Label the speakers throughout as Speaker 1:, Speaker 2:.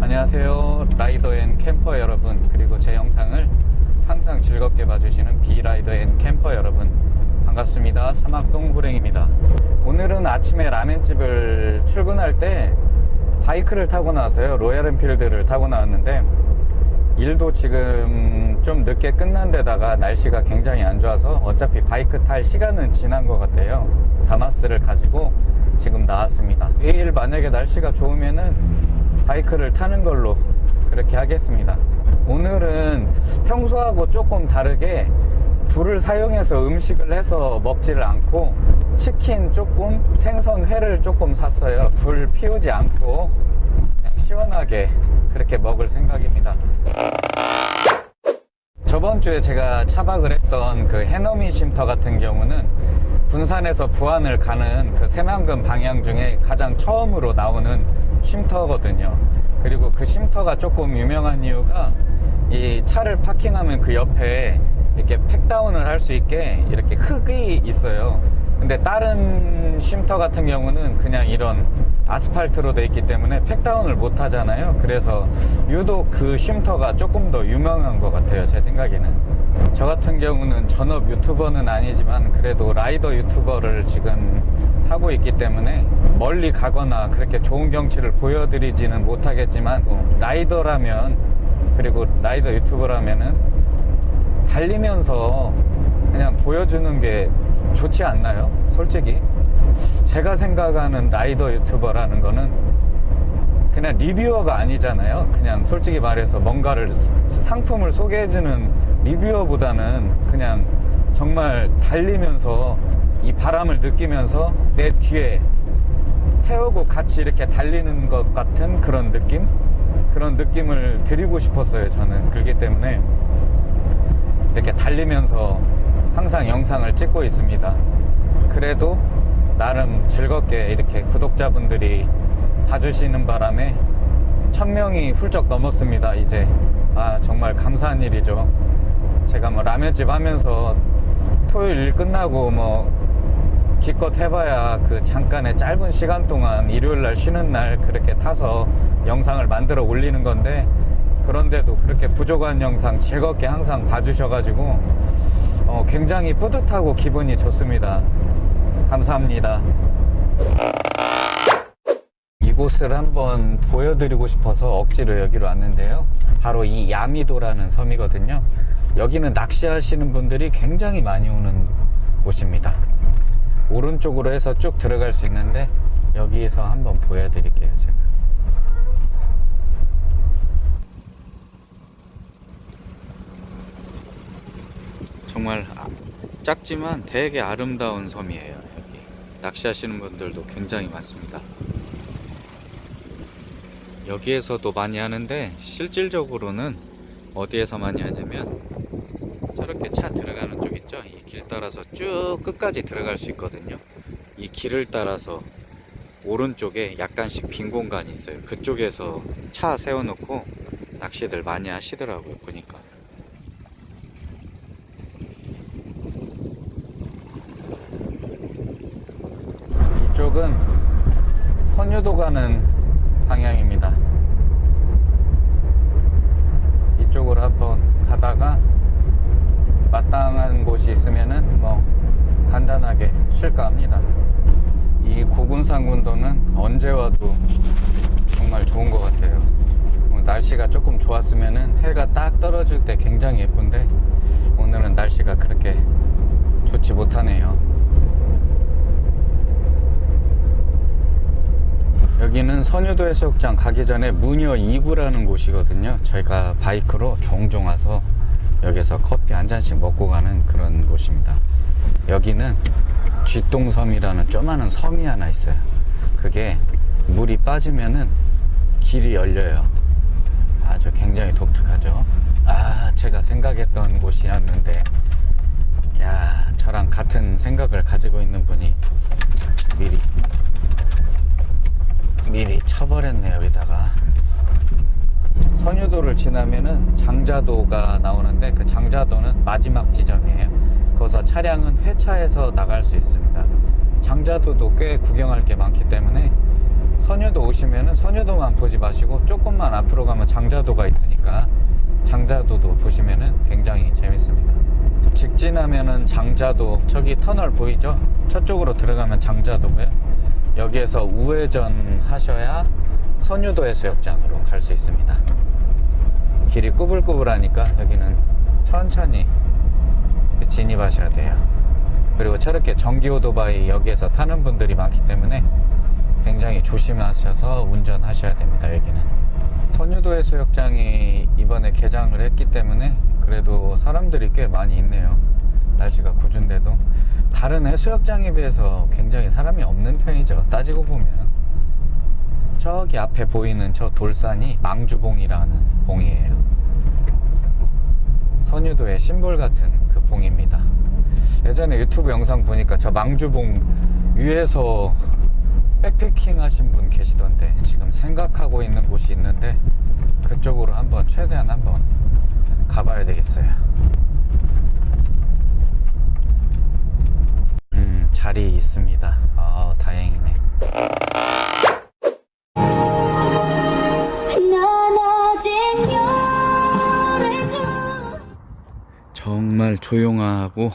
Speaker 1: 안녕하세요. rider and camper 여러분 그리고 제 영상을 항상 즐겁게 봐주시는 비rider and camper 여러분 반갑습니다. 사막동 호랭입니다. 오늘은 아침에 라멘집을 출근할 때 바이크를 타고 나왔어요. Royal Enfield를 타고 나왔는데 일도 지금 좀 늦게 끝난 데다가 날씨가 굉장히 안 좋아서 어차피 바이크 탈 시간은 지난 것 같아요. 다마스를 가지고 지금 나왔습니다. 내일 만약에 날씨가 좋으면은 바이크를 타는 걸로 그렇게 하겠습니다. 오늘은 평소하고 조금 다르게 불을 사용해서 음식을 해서 먹지를 않고 치킨 조금 생선 회를 조금 샀어요. 불 피우지 않고 그냥 시원하게 그렇게 먹을 생각입니다. 저번 주에 제가 차박을 했던 그 해넘이 쉼터 같은 경우는 군산에서 부안을 가는 그 새만금 방향 중에 가장 처음으로 나오는 쉼터거든요. 그리고 그 쉼터가 조금 유명한 이유가 이 차를 파킹하면 그 옆에 이렇게 팩다운을 할 수 있게 이렇게 흙이 있어요. 근데 다른 쉼터 같은 경우는 그냥 이런 아스팔트로 돼 있기 때문에 팩다운을 못 하잖아요. 그래서 유독 그 쉼터가 조금 더 유명한 것 같아요 제 생각에는. 저 같은 경우는 전업 유튜버는 아니지만 그래도 라이더 유튜버를 지금 하고 있기 때문에 멀리 가거나 그렇게 좋은 경치를 보여드리지는 못하겠지만 뭐 라이더라면 그리고 라이더 유튜버라면은 달리면서 그냥 보여주는 게 좋지 않나요? 솔직히 제가 생각하는 라이더 유튜버라는 거는 그냥 리뷰어가 아니잖아요 그냥 솔직히 말해서 뭔가를 상품을 소개해주는 리뷰어보다는 그냥 정말 달리면서 이 바람을 느끼면서 내 뒤에 태우고 같이 이렇게 달리는 것 같은 그런 느낌? 그런 느낌을 드리고 싶었어요 저는 그렇기 때문에 이렇게 달리면서 항상 영상을 찍고 있습니다. 그래도 나름 즐겁게 이렇게 구독자분들이 봐주시는 바람에 천명이 훌쩍 넘었습니다 이제. 아 정말 감사한 일이죠. 제가 뭐 라면집 하면서 토요일 일 끝나고 뭐 기껏 해봐야 그 잠깐의 짧은 시간 동안 일요일날 쉬는 날 그렇게 타서 영상을 만들어 올리는 건데 그런데도 그렇게 부족한 영상 즐겁게 항상 봐주셔가지고 어, 굉장히 뿌듯하고 기분이 좋습니다. 감사합니다. 이곳을 한번 보여드리고 싶어서 억지로 여기로 왔는데요. 바로 이 야미도라는 섬이거든요. 여기는 낚시하시는 분들이 굉장히 많이 오는 곳입니다. 오른쪽으로 해서 쭉 들어갈 수 있는데 여기에서 한번 보여드릴게요 제가 정말 작지만 되게 아름다운 섬이에요 여기. 낚시하시는 분들도 굉장히 많습니다. 여기에서도 많이 하는데 실질적으로는 어디에서 많이 하냐면 저렇게 차 들어가는 쪽 있죠? 이 길 따라서 쭉 끝까지 들어갈 수 있거든요. 이 길을 따라서 오른쪽에 약간씩 빈 공간이 있어요. 그쪽에서 차 세워놓고 낚시들 많이 하시더라고요 보니까 이쪽은 선유도 가는 방향입니다. 이쪽으로 한번 가다가 마땅한 곳이 있으면은 뭐 간단하게 쉴까 합니다. 이 고군산군도는 언제 와도 정말 좋은 것 같아요. 뭐 날씨가 조금 좋았으면은 해가 딱 떨어질 때 굉장히 예쁜데 오늘은 날씨가 그렇게 좋지 못하네요 여기는 선유도 해수욕장 가기 전에 무녀 2구라는 곳이거든요. 저희가 바이크로 종종 와서 여기서 커피 한 잔씩 먹고 가는 그런 곳입니다. 여기는 쥐똥섬이라는 조그마한 섬이 하나 있어요. 그게 물이 빠지면은 길이 열려요. 아주 굉장히 독특하죠? 아 제가 생각했던 곳이었는데. 야 저랑 같은 생각을 가지고 있는 분이 미리 미리 쳐버렸네 여기다가. 선유도를 지나면은 장자도가 나오는데 그 장자도는 마지막 지점이에요. 거기서 차량은 회차해서 나갈 수 있습니다. 장자도도 꽤 구경할 게 많기 때문에 선유도 오시면은 선유도만 보지 마시고 조금만 앞으로 가면 장자도가 있으니까 장자도도 보시면은 굉장히 재밌습니다. 직진하면은 장자도 저기 터널 보이죠? 저쪽으로 들어가면 장자도고요 여기에서 우회전 하셔야 선유도 해 수욕장으로 갈 수 있습니다. 길이 꾸불꾸불하니까 여기는 천천히 진입하셔야 돼요. 그리고 저렇게 전기 오토바이 여기에서 타는 분들이 많기 때문에 굉장히 조심하셔서 운전하셔야 됩니다 여기는. 선유도 해수욕장이 이번에 개장을 했기 때문에 그래도 사람들이 꽤 많이 있네요. 날씨가 궂은데도 다른 해수욕장에 비해서 굉장히 사람이 없는 편이죠. 따지고 보면. 저기 앞에 보이는 저 돌산이 망주봉이라는 봉이에요. 선유도의 심볼 같은 그 봉입니다. 예전에 유튜브 영상 보니까 저 망주봉 위에서 백패킹 하신 분 계시던데 지금 생각하고 있는 곳이 있는데 그쪽으로 한번 최대한 한번 가봐야 되겠어요 음 자리 있습니다 아 다행이네 정말 조용하고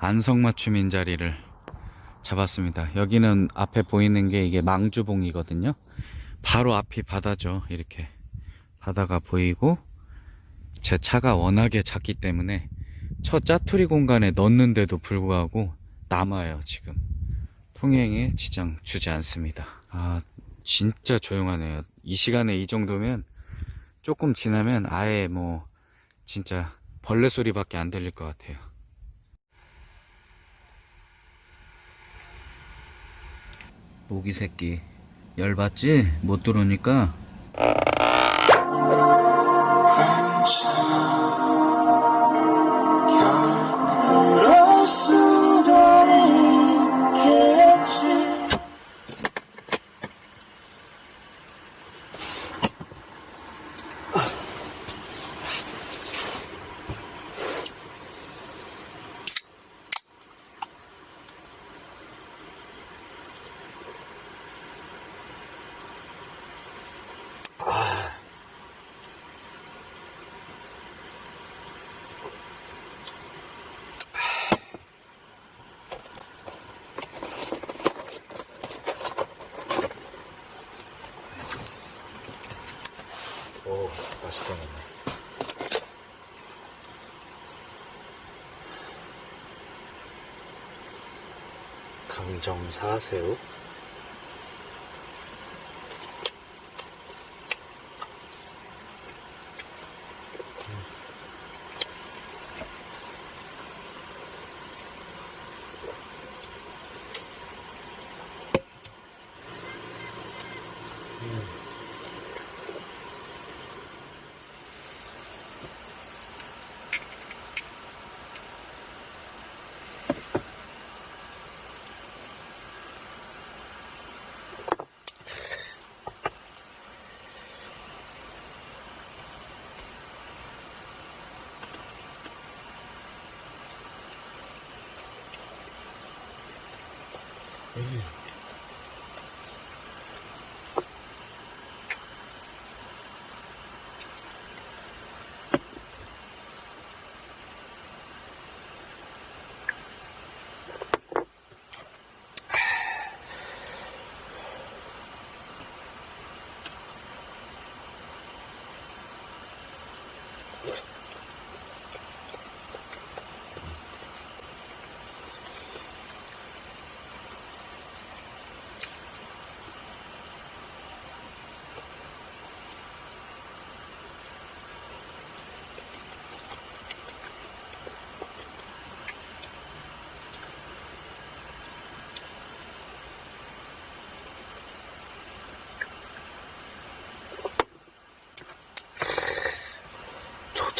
Speaker 1: 안성맞춤인 자리를 잡았습니다. 여기는 앞에 보이는 게 이게 망주봉이거든요. 바로 앞이 바다죠. 이렇게 바다가 보이고 제 차가 워낙에 작기 때문에 저 짜투리 공간에 넣는데도 불구하고 남아요. 지금 통행에 지장 주지 않습니다. 아 진짜 조용하네요. 이 시간에 이 정도면 조금 지나면 아예 뭐 진짜 벌레 소리밖에 안 들릴 것 같아요. 모기 새끼 열받지? 못 들어오니까 맛있겠네 강정사 새우 for you.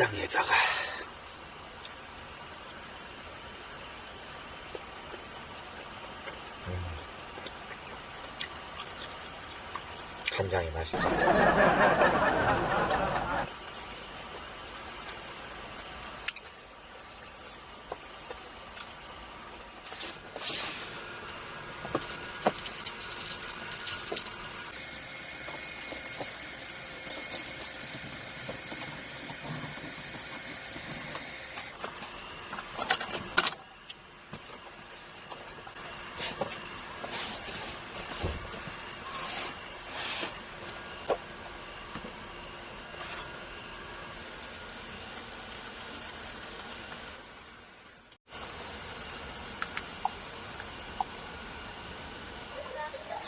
Speaker 1: 장에다가
Speaker 2: 간장이 맛있다.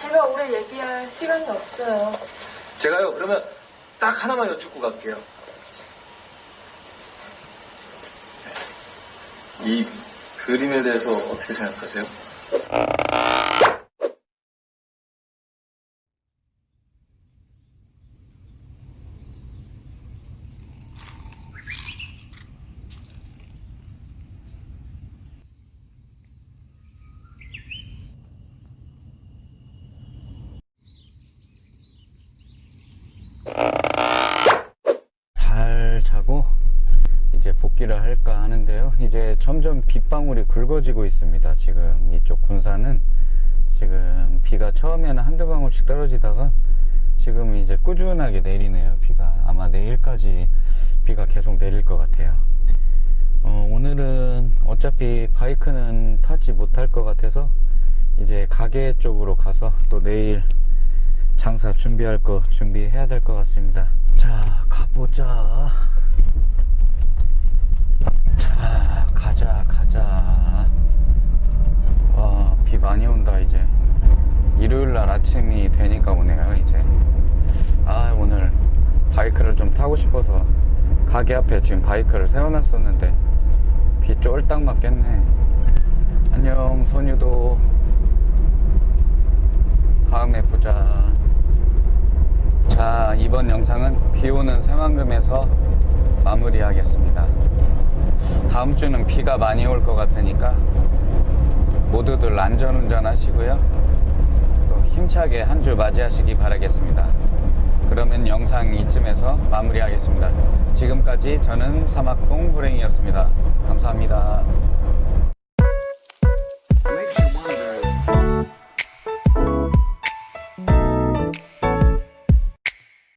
Speaker 3: 제가 오래 얘기할 시간이 없어요.
Speaker 4: 제가요, 그러면 딱 하나만 여쭙고 갈게요. 이 그림에 대해서 어떻게 생각하세요?
Speaker 1: 잘 자고 할까 하는데요. 이제 점점 빗방울이 굵어지고 있습니다. 지금 이쪽 군산은 지금 비가 처음에는 한두 방울씩 떨어지다가 지금 이제 꾸준하게 내리네요. 비가 아마 내일까지 비가 계속 내릴 것 같아요. 어, 오늘은 어차피 바이크는 타지 못할 것 같아서 이제 가게 쪽으로 가서 또 내일 장사 준비할 거 준비해야 될 것 같습니다. 자, 가보자. 자, 가자, 가자. 와, 비 많이 온다, 이제. 일요일 날 아침이 되니까 오네요, 이제. 아, 오늘 바이크를 좀 타고 싶어서 가게 앞에 지금 바이크를 세워놨었는데 비 쫄딱 맞겠네. 안녕, 선유도. 다음에 보자. 자, 이번 영상은 비 오는 새만금에서 마무리하겠습니다. 다음 주는 비가 많이 올 것 같으니까 모두들 안전운전 하시고요. 또 힘차게 한 주 맞이하시기 바라겠습니다. 그러면 영상 이쯤에서 마무리하겠습니다. 지금까지 저는 사막동 불행이었습니다. 감사합니다.